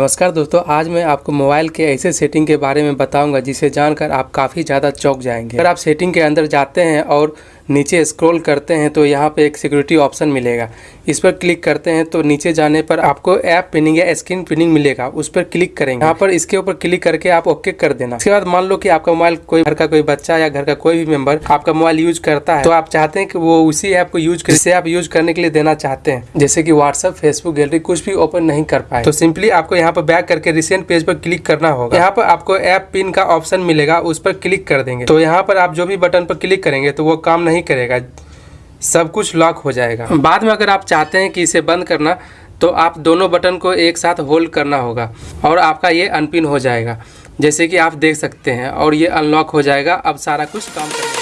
नमस्कार दोस्तों, आज मैं आपको मोबाइल के ऐसे सेटिंग के बारे में बताऊँगा जिसे जानकर आप काफ़ी ज़्यादा चौक जाएँगे। अगर आप सेटिंग के अंदर जाते हैं और नीचे स्क्रॉल करते हैं तो यहाँ पे एक सिक्योरिटी ऑप्शन मिलेगा। इस पर क्लिक करते हैं तो नीचे जाने पर आपको ऐप पिनिंग या स्क्रीन पिनिंग मिलेगा। उस पर क्लिक करेंगे। यहाँ पर इसके ऊपर क्लिक करके आप ओके कर देना। इसके बाद मान लो कि आपका मोबाइल कोई घर का कोई बच्चा या घर का कोई भी मेंबर आपका मोबाइल यूज़ करता है तो आप चाहते हैं कि वो उसी ऐप को यूज़ कर आप यूज़ करने के लिए देना चाहते हैं। जैसे कि व्हाट्सअप फेसबुक गैलरी कुछ भी ओपन नहीं कर पाए। तो सिंपली आपको यहाँ पर बैक करके रिसेंट पेज पर क्लिक करना होगा। यहाँ पर आपको ऐप पिन का ऑप्शन मिलेगा, उस पर क्लिक कर देंगे। तो यहाँ पर आप जो भी बटन पर क्लिक करेंगे तो वो काम नहीं करेगा। सब कुछ लॉक हो जाएगा। बाद में अगर आप चाहते हैं कि इसे बंद करना तो आप दोनों बटन को एक साथ होल्ड करना होगा और आपका ये अनपिन हो जाएगा। जैसे कि आप देख सकते हैं और ये अनलॉक हो जाएगा। अब सारा कुछ काम करेगा